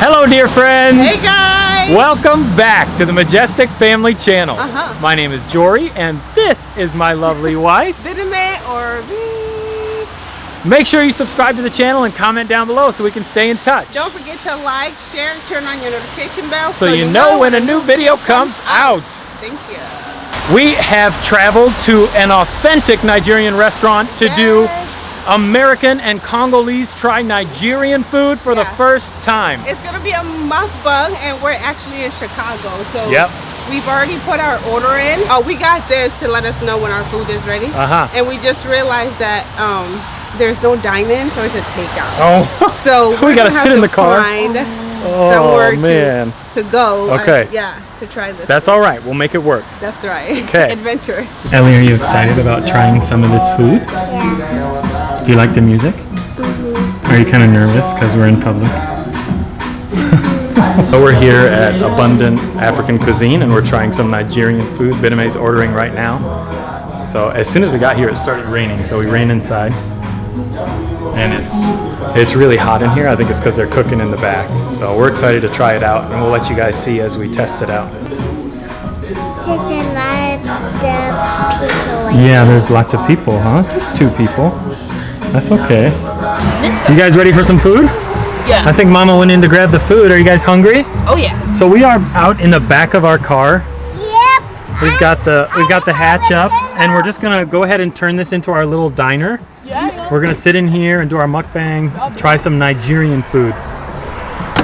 Hello, dear friends. Hey guys! Welcome back to the Majestic Family Channel. Uh-huh. My name is Jory, and this is my lovely wife. Vidime or V. Make sure you subscribe to the channel and comment down below so we can stay in touch. Don't forget to like, share, and turn on your notification bell so, you know when a new video comes out. Thank you. We have traveled to an authentic Nigerian restaurant to do Yes. American and Congolese try Nigerian food for the first time. It's gonna be a mukbang, and we're actually in Chicago. So Yep. we've already put our order in. Oh, we got this to let us know when our food is ready. Uh-huh. And we just realized that um, there's no dine-in, so it's a takeout. Oh, So, So we gotta sit in the car? Find Oh, somewhere man. To, to go. or- Okay. yeah, to try this. that's all right. We'll make it work. That's right. Okay. Adventure. Ellie, are you excited about trying some of this food? Do you like the music? Mm-hmm. Are you kind of nervous because we're in public? so we're here at Abundant African Cuisine and we're trying some Nigerian food. Bideme's ordering right now. So as soon as we got here, it started raining. So we ran inside, and it's it's really hot in here. I think it's because they're cooking in the back. So we're excited to try it out, and we'll let you guys see as we test it out. There's a lot of people. Yeah, there's lots of people, huh? Just two people. That's okay. You guys ready for some food? Yeah. I think Mama went in to grab the food. Are you guys hungry? Oh yeah. So we are out in the back of our car. Yep. We've got the we've got the hatch up, and we're just gonna go ahead and turn this into our little diner. Yeah. We're gonna sit in here and do our mukbang, try some Nigerian food.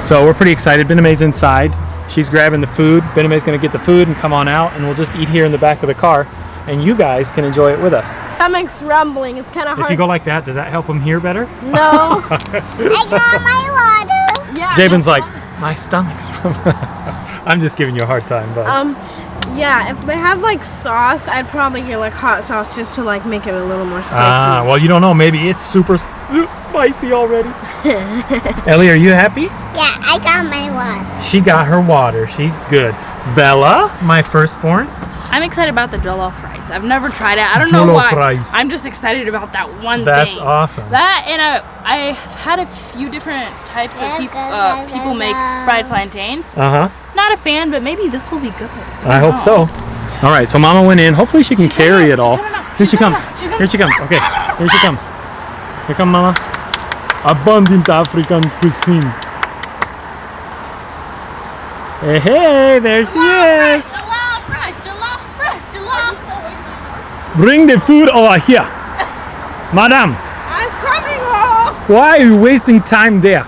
So we're pretty excited. Bename's inside. She's grabbing the food. Bename's gonna get the food and come on out, and we'll just eat here in the back of the car, and you guys can enjoy it with us. Stomach's rumbling. It's kind of If hard. you go like that, does that help him hear better? no. I got my water. yeah. Jabin's like, my stomach's from. I'm just giving you a hard time, but Um, yeah. If they have like sauce, I'd probably get like hot sauce just to like make it a little more spicy. ah, well, you don't know. Maybe it's super spicy already. Ellie, are you happy? Yeah, I got my water. She got her water. She's good. Bella, my firstborn. I'm excited about the jollof rice. I've never tried it. I don't know why. rice. I'm just excited about that one That's thing. awesome. That and I, I've had a few different types of people. Uh, people make fried plantains. Uh huh. Not a fan, but maybe this will be good. I hope so. All right, so Mama went in. Hopefully she can carry it all. Here she comes. Here she comes. Okay, here she comes. Here come Mama. Abundant African cuisine. Hey, hey, there she is. Jollof rice, jollof rice, jollof. Bring the food over here. Madam, I'm coming home. why are you wasting time there?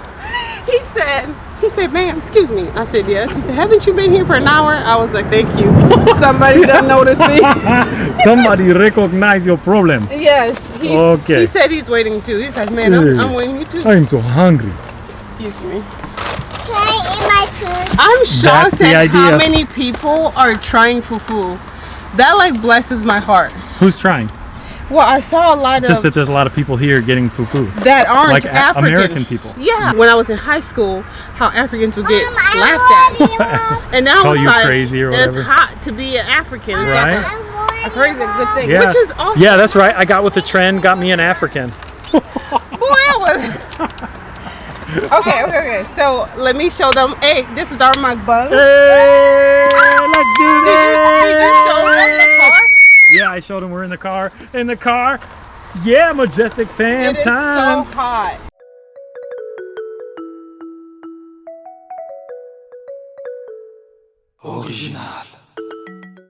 He said, he said, ma'am, excuse me. I said, yes. He said, haven't you been here for an hour? I was like, thank you. Somebody done noticed me. Somebody recognize your problem. yes. He's, Okay. He said he's waiting too. He said, man, I'm, I'm waiting too. I'm so hungry. Excuse me. Can I eat my food? I'm shocked the at how many people are trying fufu. That like blesses my heart. Who's trying? Well, I saw a lot Just of Just that there's a lot of people here getting fufu. that aren't Like African. American people. Yeah. When I was in high school, how Africans would get Mom, I'm laughed at. And now Call it's you like crazy or it's hot to be an African. It's Right. like I'm a, a crazy good thing, Yeah. which is awesome. Yeah, that's right. I got with the trend, got me an African. Boy, I was. okay, okay, okay. So let me show them. Hey, this is our mukbang. Hey, let's do Did you, did you show them the car? Yeah, I showed them. we're in the car. In the car. Yeah, majestic fan It is time. so hot.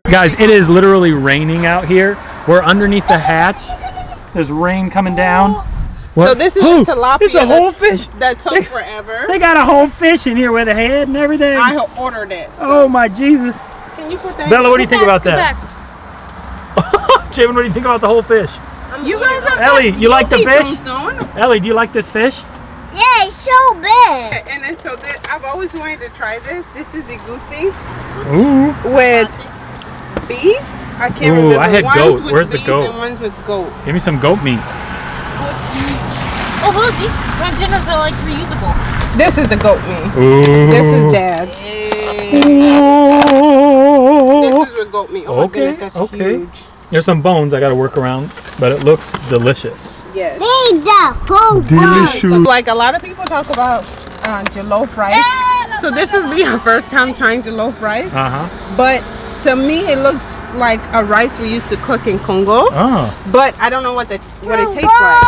Guys, it is literally raining out here. We're underneath the hatch. There's rain coming down. So this is Oh, a tilapia It's a whole that, fish. that took forever. They got a whole fish in here with a head and everything. I ordered it. So Oh my Jesus. can you put that? Bella, what do you think about that? back. Javen, what do you think about the whole fish? You guys have Ellie, you like the fish? Ellie, do you like this fish? Yeah, it's so big. And then so that I've always wanted to try this. This is egusi Ooh. with beef I can't Ooh, remember. I had one's goat. With Where's the goat? And one's with goat. Give me some goat meat. Oh look, these fried dinners are like reusable. This is the goat meat. Ooh. This is dad's. Ooh. This is with goat meat. Oh my Okay, goodness, that's okay. huge. There's some bones I gotta work around, but it looks delicious. Yes. Need the whole bun. Like a lot of people talk about uh, jollof rice. So this is me our first time trying jollof rice. Uh huh. But to me, it looks like a rice we used to cook in Congo. Oh, But I don't know what the what it tastes like.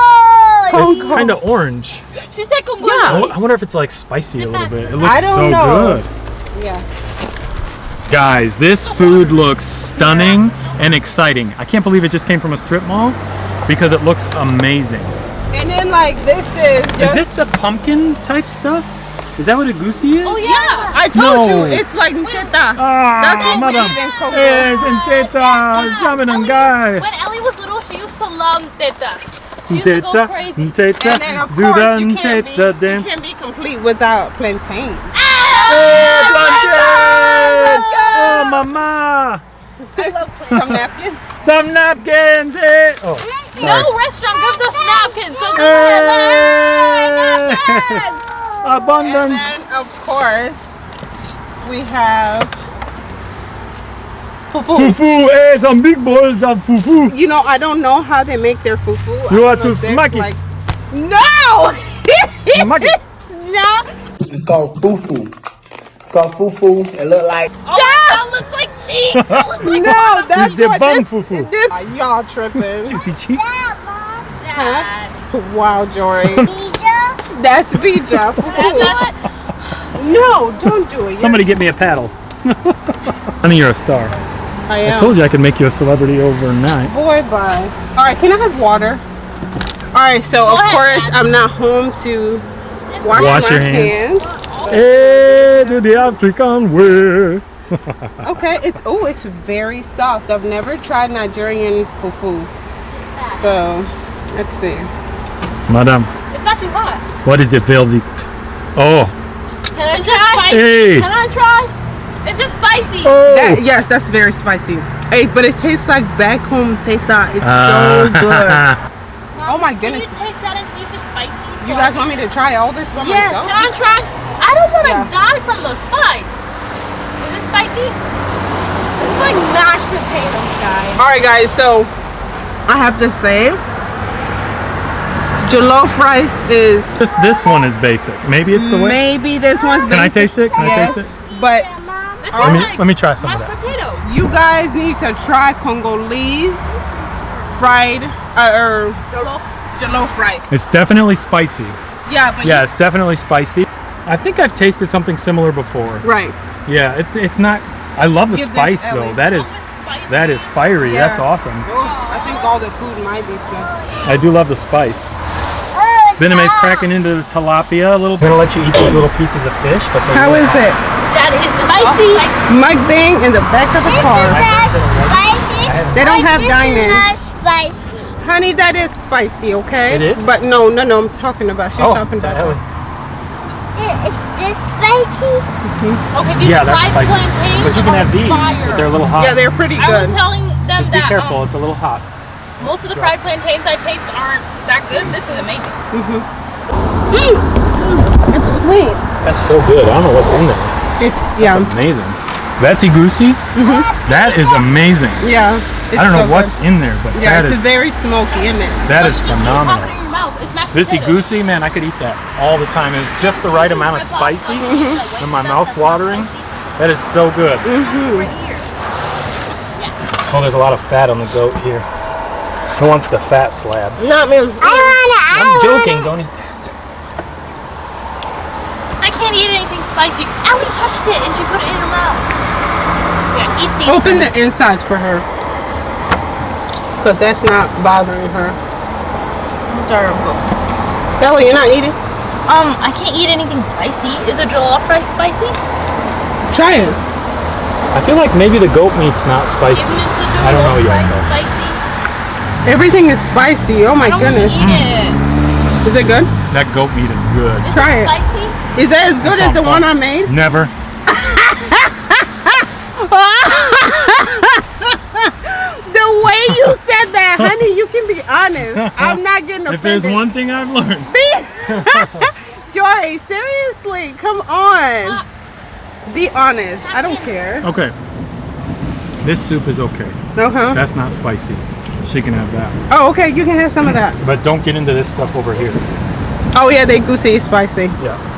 It's kind of orange. She said Congo. I Yeah. I wonder if it's like spicy a little bit. It looks I don't so know. good. Yeah. Guys, this food looks stunning and exciting. I can't believe it just came from a strip mall because it looks amazing. And then like this is just Is this the pumpkin type stuff? Is that what a goosey is? Oh yeah. Yeah, I told No. you it's like nteta. Ah, That's what we madam. eat in Congo. Yes, and teta, jamin and guy. When Ellie was little, she used to love teta. She used to go mm, Teta. And then of do course the you can't, be, teta you can't be complete without plantain. Ah, hey, plantain! Oh, mama! Some napkins. Some napkins! eh? Oh, No restaurant gives us napkins, so Hey! Eh. And Abundance! And then of course we have fufu. Fufu, eh, some big balls of fufu. You know, I don't know how they make their fufu. I You don't are to smack it. like- No! Smack it. It's not. It's called fufu. It's called fufu. It look like Oh, that looks like cheese. That looks like No, that's It's the what bum this, fufu. This, Ah, y'all tripping. Juicy cheeks. Dad. wow, Jory. Bija. That's Bija. Fufu. That's No, don't do it. Somebody get me a paddle. Honey, you're a star. I I told you I could make you a celebrity overnight. Boy, bye. All right, can I have water? All right, so of course I'm not home to wash, Wash my your hands. hands. Hey, to the African way. Okay, it's oh, it's very soft. I've never tried Nigerian fufu. So, let's see. Madam, It's not too hot. what is the verdict? Oh, Can I try? hey. Can I try? Is it spicy? Oh. That, yes, that's very spicy. Hey, but it tastes like back home teta. It's Ah. so good. Oh my Can goodness. you taste that and see if it's spicy? So You guys can- want me to try all this by Yes. myself? Can I try? I don't want to Yeah. die from the spice. Is it spicy? It's like mashed potatoes, guys. All right, guys. So I have to say, jollof rice is This this one is basic. Maybe it's the way. maybe this one's. Basic. Can I taste it? Can I taste it? but This Let me like let me try some of that. potatoes. you guys need to try Congolese fried uh, or jollof rice. It's definitely spicy. yeah, but Yeah, it's definitely spicy. I think I've tasted something similar before. right. Yeah, it's it's not. I love the Give spice though. That is that is fiery. Yeah. That's awesome. Oh, I think all the food might be sweet. I do love the spice. Oh, it's Venom's hot. cracking into the tilapia a little. I'm gonna let you eat these little pieces of fish, but they're How really is hot. it? That is spicy. Mukbang in the back of the This car. is not spicy. They don't but have this diamonds. is not spicy. Honey, that is spicy, okay? It is? But no, no, no, I'm talking about. She's Oh, talking about. Ellie. Is this spicy? Okay, these Yeah, that's fried spicy. plantains But you can have these, fire. but they're a little hot. Yeah, they're pretty I good. was telling them Just be careful. um, It's a little hot. most of the fried plantains I taste aren't that good. This is amazing. Mhm. It's sweet. That's so good. I don't know what's in there. It's yeah, It's amazing. Betsy Goosey, mm-hmm. that is amazing. yeah. It's I don't know so what's good. in there, but Yeah, that it's is very smoky, isn't it? that is You can phenomenal. Pop it in your mouth. It's mashed This potatoes. goosey, man, I could eat that all the time. It's just the right amount of spicy mm-hmm. and my mouth watering. That is so good. Right here. Oh, there's a lot of fat on the goat here. Who wants the fat slab? Not me. I wanna. I I'm wanna. joking, don't eat that. I can't eat anything spicy. Ellie touched it and she put it in her mouth. Yeah, eat these. Open the insides for her. Cause that's not bothering her. Terrible. Ellie, you're not eating? Um, I can't eat anything spicy. Is a jollof rice spicy? Try it. I feel like maybe the goat meat's not spicy. Even is the I don't know jollof yet, spicy? Everything is spicy. Oh my I don't want to goodness. eat it. Is it good? That goat meat is good. Is Try it. Is that as good as the on one I made? Never. The way you said that, honey, you can be honest. I'm not getting offended. If there's one thing I've learned, Joy, seriously, come on. Be honest. I don't care. okay. This soup is okay. Uh-huh. That's not spicy. She can have that. Oh, okay, you can have some of that. But don't get into this stuff over here. Oh yeah, they goosey spicy. Yeah.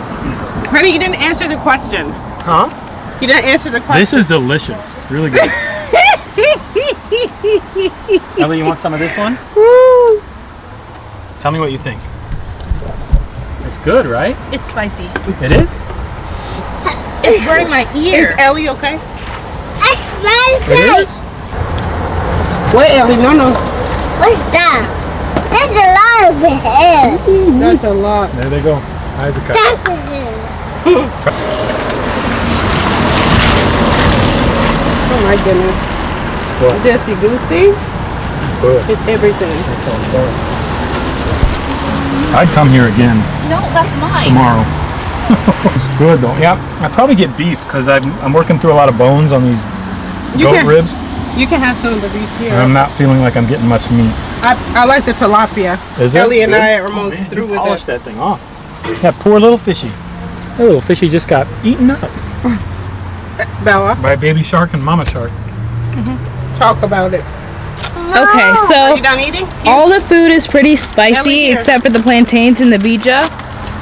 Honey, you didn't answer the question. Huh? You didn't answer the question. This is delicious. Really good. Ellie, you want some of this one? Woo. Tell me what you think. It's good, right? It's spicy. It is? It's burning my Is ear. Ellie okay? It's spicy. It is? Wait, Ellie, no, no. What's that? That's a lot of heads. That's a lot. There they go. Isaac. That's a head. Oh my goodness. What? Jesse Goosey Good. is everything. I'd come here again No, that's mine. tomorrow. it's good though. Yeah, I probably get beef because I'm, I'm working through a lot of bones on these You goat can- ribs. You can have some of the beef here. And I'm not feeling like I'm getting much meat. I, I like the tilapia. Is it? Ellie and Good? I are almost oh, Man, through you with polished it. that thing off. That poor little fishy. That little fishy just got eaten up Bella, by baby shark and mama shark. Mm-hmm. talk about it. Okay, Are so you done eating? all the food is pretty spicy except for the plantains and the bija.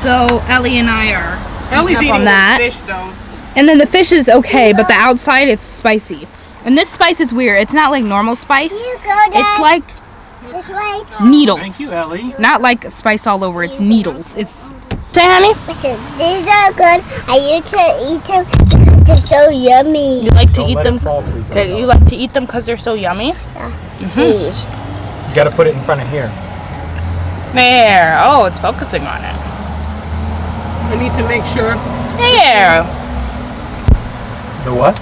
So Ellie and I are. Ellie's up eating on that. fish though. And then the fish is okay, but the outside it's spicy. And this spice is weird. It's not like normal spice. You go there. It's like this way. needles. Thank you, Ellie. Not like spice all over. It's needles. It's. Say, honey. Listen, these are good. I used to eat them because they're so yummy. You like to Don't eat them. fall, please. Okay, you like to eat them because they're so yummy. Cheese. Mm-hmm. You gotta put it in front of here. There. Oh, it's focusing on it. I need to make sure. There. The what?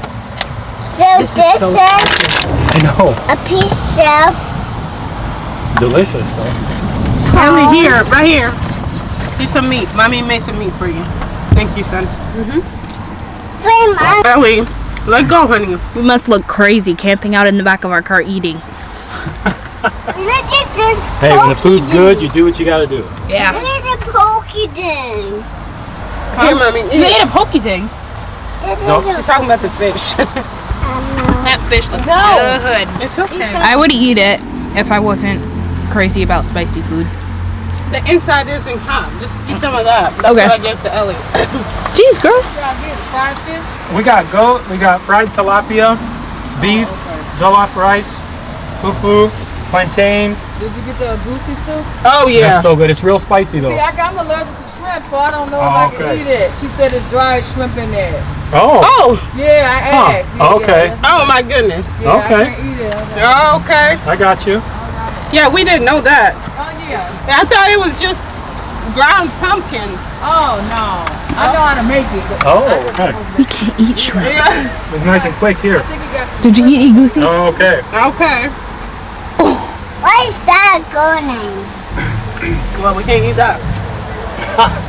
So This this, is so- is I know. a piece of Delicious though. Ellie, here, right here. Here's some meat. Mommy made some meat for you. Thank you, son. frame of Ellie, let go, honey. We must look crazy camping out in the back of our car eating. Look at this Hey, when the pokey food's good, you do what you gotta do. Yeah. Look Yeah. at the pokey thing. Here, mommy. You ate a pokey thing. This No. is She's talking about the fish. That fish looks good. it's okay. I would eat it if I wasn't crazy about spicy food. The inside isn't hot. Just eat some of that. That's Okay. what I gave to Ellie. Jeez, girl. Fried fish? We got goat, we got fried tilapia, beef, oh, jollof rice, fufu, plantains. Did you get the goosey soup? Oh, yeah. That's so good. It's real spicy See, though. I got, I'm allergic to shrimp, so I don't know Oh, if I can eat it. She said it's dried shrimp in there. Oh, oh, Yeah, I Huh, asked. Yeah, okay. Yeah, oh my goodness. yeah, Okay. I can't eat it. I Okay. I got you. Yeah, we didn't know that. oh, yeah. I thought it was just ground pumpkins. Oh, no. I know how to make it. But Oh, okay. We can't eat shrimp. Yeah. It's nice and quick here. I think it got some Did you eat goosey? Oh, okay. Okay. Oh. what is that good name? Well, we can't eat that.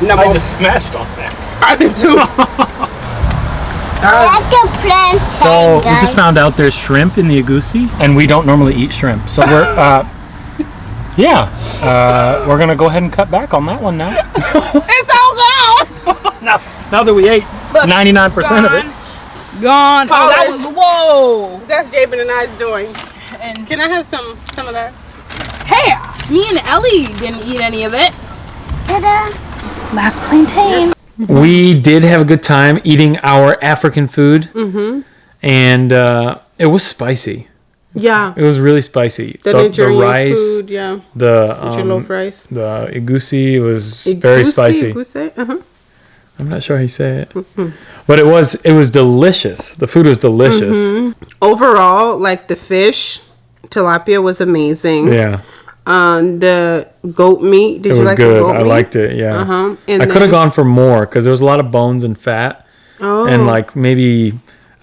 no, I just smashed on that. I did too. I like the So we just found out there's shrimp in the egusi, and we don't normally eat shrimp. So we're, uh, yeah, uh, we're gonna go ahead and cut back on that one now. it's all gone. now, now that we ate 99% of it. Gone. Oh, that was whoa. That's Jabin and I's doing. And Can I have some some of that? hey, me and Ellie didn't eat any of it. Ta-da. Last plantain. We did have a good time eating our African food, mm-hmm. and uh, it was spicy. Yeah. It was really spicy. The, Nigerian food, yeah. the um, rice. the egusi was very Egusi, spicy. egusi, Uh-huh. I'm not sure how you say it, but it was it was delicious. The food was delicious. Mm-hmm. Overall, like the fish, tilapia was amazing. Yeah, Um, the goat meat. Did it you was like the good. I meat? liked it. Yeah, Uh-huh. And I could have gone for more because there was a lot of bones and fat, Oh, and like maybe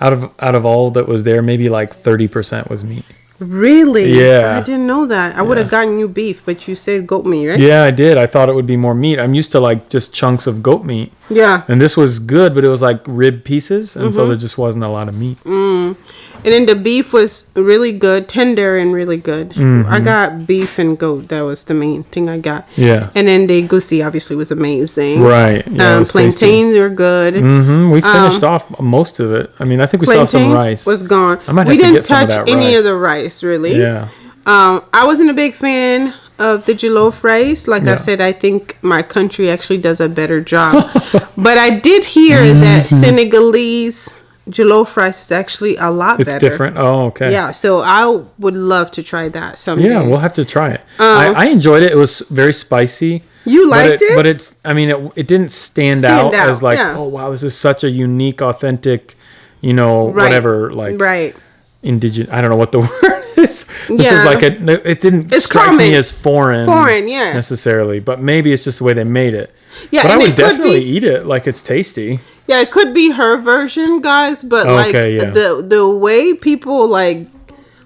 out of out of all that was there, maybe like thirty percent was meat. Really? Yeah. I didn't know that. I would have gotten you beef, but you said goat meat, right? Yeah, I did. I thought it would be more meat. I'm used to like just chunks of goat meat, Yeah. and this was good, but it was like rib pieces, and Mm-hmm. so there just wasn't a lot of meat. Mm. And then the beef was really good, tender and really good. Mm-hmm. I got beef and goat. That was the main thing I got. Yeah. And then the goosey obviously was amazing. Right. Yeah, um, was tasty. plantains were good. Mm-hmm. We finished Um, off most of it. I mean, I think we still have some rice. was gone. I might we have to didn't get some of touch that any rice. of the rice really. yeah. Um, I wasn't a big fan of the jollof rice. Like Yeah. I said, I think my country actually does a better job. but I did hear that Senegalese jollof rice is actually a lot It's better. It's different. Oh, okay. Yeah, so I would love to try that someday. Yeah, we'll have to try it. I, I enjoyed it. It was very spicy. Um, You but liked it? But it's, I mean, it, it didn't stand, Stand out, out, as like, yeah. oh, wow, this is such a unique, authentic, you know, Right. whatever, like right. indigenous. I don't know what the word is. This is like a, no, it didn't It's strike common. me as foreign. Foreign, yeah. Necessarily, but maybe it's just the way they made it. Yeah, but I would definitely be- eat it. Like it's tasty. Yeah, it could be her version, guys, but like Okay, yeah. the the way people like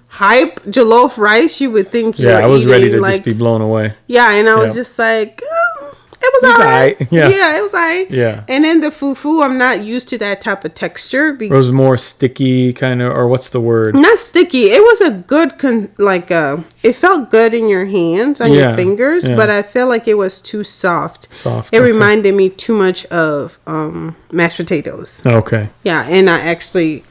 hype jollof rice, you would think Yeah, I was ready to like, just be blown away. Yeah, and I was Yeah. just like, um, it was It's alright. aight, yeah. it was alright. Yeah. And then the fufu, I'm not used to that type of texture. It was more sticky, kind of, or what's the word? not sticky. It was a good con- like uh it felt good in your hands on Yeah, your fingers, yeah. but I felt like it was too soft. Soft, It okay. reminded me too much of um mashed potatoes. Okay. Yeah, and I actually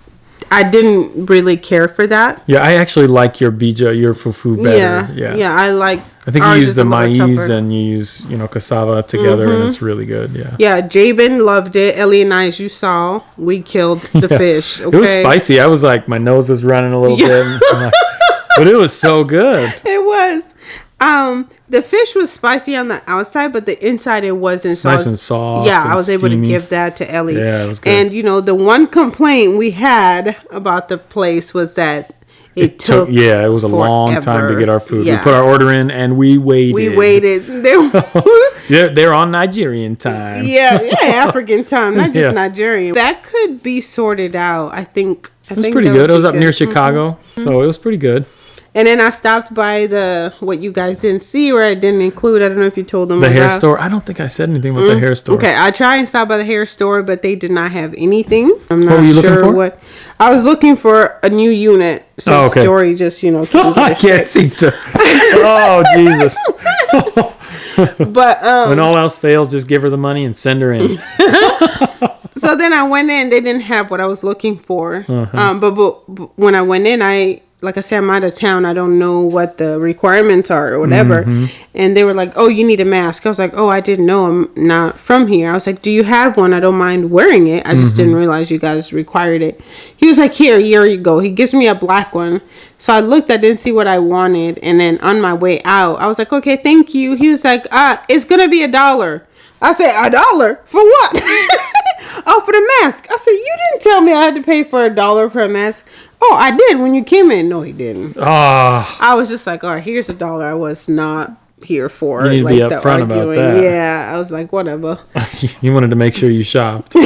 I didn't really care for that. Yeah, I actually like your bija, your fufu better. Yeah, Yeah. yeah, I like. I think you use the maize. Mm-hmm. and you use, you know, cassava together and it's really good. Yeah. Yeah, Jabin loved it. Ellie and I, as you saw, we killed the Yeah. fish. Okay? It was spicy. I was like, my nose was running a little Yeah. bit. like- but it was so good. It was. Um, the fish was spicy on the outside, but the inside it wasn't. So nice was- and soft Yeah, and I was able to give that to Ellie. Yeah, it was good. And you know, the one complaint we had about the place was that it, took. yeah, it was a long time to get our food. Yeah. We put our order in and we waited. We waited. They're, they're on Nigerian time. yeah, yeah, African time, not just Yeah. Nigerian. That could be sorted out. I think. I It was pretty good. It was up near good. Mm-hmm. Chicago, so it was pretty good. And then I stopped by the what you guys didn't see, or I didn't include. I don't know if you told them The hair store. I don't think I said anything about the hair store. Okay, I tried and stopped by the hair store, but they did not have anything. I'm not were you looking sure for? what. I was looking for a new unit since Oh, okay. Jory just you know. I can't seem to. Oh Jesus! But um, When all else fails, just give her the money and send her in. so then I went in. They didn't have what I was looking for. Uh-huh. Um, but, but, but when I went in, I like I said, I'm out of town. I don't know what the requirements are or whatever. Mm-hmm. And they were like, "Oh, you need a mask." I was like, "Oh, I didn't know. I'm not from here." I was like, "Do you have one? I don't mind wearing it. I just Mm-hmm. didn't realize you guys required it." He was like, "Here, here you go." He gives me a black one. So I looked. I didn't see what I wanted, and then on my way out, I was like, "Okay, thank you." He was like, "Ah, it's gonna be a dollar." I said, "A dollar for what?" oh, for the mask. I said, "You didn't tell me I had to pay for a dollar for a mask." Oh, I did when you came in. No, he didn't. Ah, I was just like, "All right, here's a dollar." I was not here for. You need to be upfront about that. Yeah, I was like, whatever. you wanted to make sure you shopped.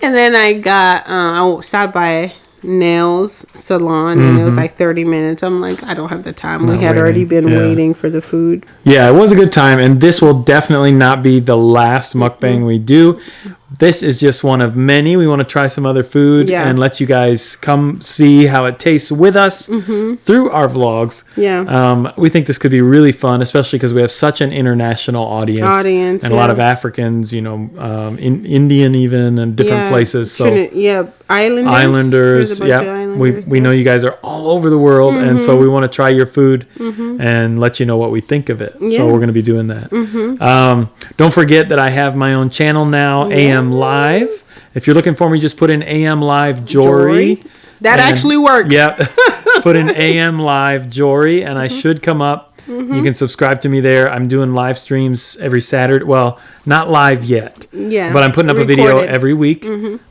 And then I got, uh, I stopped by nails salon, and it was like 30 minutes. I'm like, I don't have the time. we Mm-hmm. Not had already been Yeah. waiting for the food. Yeah, it was a good time, and this will definitely not be the last mukbang we do. This is just one of many. We want to try some other food Yeah. and let you guys come see how it tastes with us through our vlogs. Mm-hmm. Yeah. Um, we think this could be really fun, especially because we have such an international audience, Audience, and a lot of Africans, you know, um, in Indian even, and different Yeah, places. So. Yeah, islanders. Islanders, yeah. We we know you guys are all over the world, and Mm-hmm. so we want to try your food and let you know what we think of it. Yeah. Mm-hmm. So we're going to be doing that. Um, don't forget that I have my own channel now, AM Live. If you're looking for me, just put in AM Live Jory. Jory. That And- actually works. Yep. put in AM Live Jory, and Mm-hmm. I should come up. You can subscribe to me there. I'm doing live streams every Saturday. Well, not live yet. Yeah, But I'm putting up a video recorded. Mm-hmm. every week.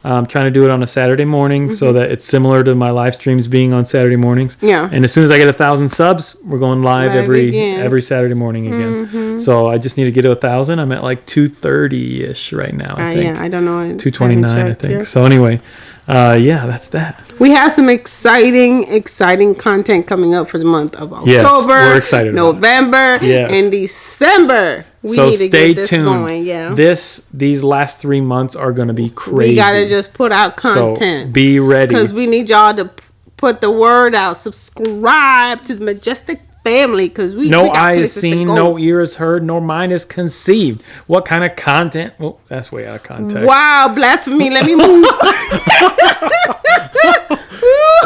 I'm trying to do it on a Saturday morning so that it's similar to my live streams being on Saturday mornings. Yeah. And as soon as I get a thousand subs, we're going live, Live every again. Mm-hmm. every Saturday morning again. So I just need to get to a thousand. I'm at like two thirty ish right now. I Uh, think yeah, I don't know. Two twenty nine. I think. yet. So anyway, uh, yeah, that's that. We have some exciting, exciting content coming up for the month of October. Yes, we're excited. November, Yes. and December. We so need to stay get this tuned. going. Yeah, This these last three months are going to be crazy. we gotta just put out so content be ready. because we need y'all to put the word out. Subscribe to the Majestic family because we No we eye is seen, no ear is heard, nor mind is conceived. What kind of content? Well, that's way out of context. Wow, blasphemy! Let me move.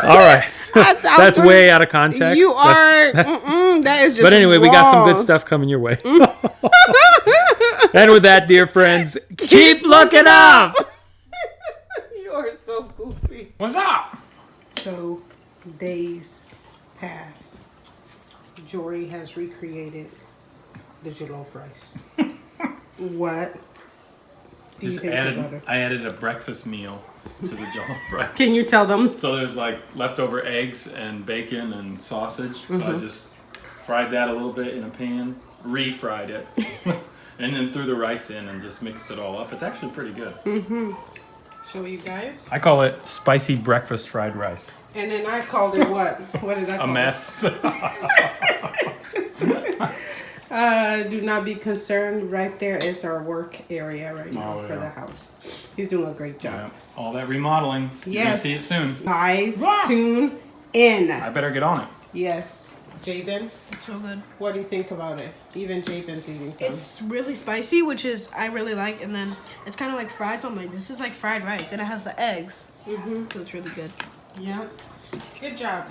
All right. I- I that's gonna- way out of context. You That's- are. mm-mm, that is just. But anyway, we got some good stuff coming your way. Mm. and with that, dear friends, keep looking up. You are so goofy. What's up? So, days passed. Jory has recreated the jollof rice. what do you Just think added. I added a breakfast meal to the jollof rice. Can you tell them? So there's like leftover eggs and bacon and sausage. So Mm-hmm. I just fried that a little bit in a pan, refried it, and then threw the rice in and just mixed it all up. It's actually pretty good. Show you guys. I call it spicy breakfast fried rice. And then I called it what? What did I A call it? A mess. it? Uh, do not be concerned. Right there is our work area right now Oh, for the house. He's doing a great Yeah, job. all that remodeling. Yes. You're gonna see it soon. Guys, Wow. tune in. I better get on it. Yes. Jaden, So good. what do you think about it? Even Jaden's eating some. It's really spicy, which is I really like, and then it's kind of like fried. So I'm like, this is like fried rice, and it has the eggs, mm-hmm. so it's really good. Yeah. Good job.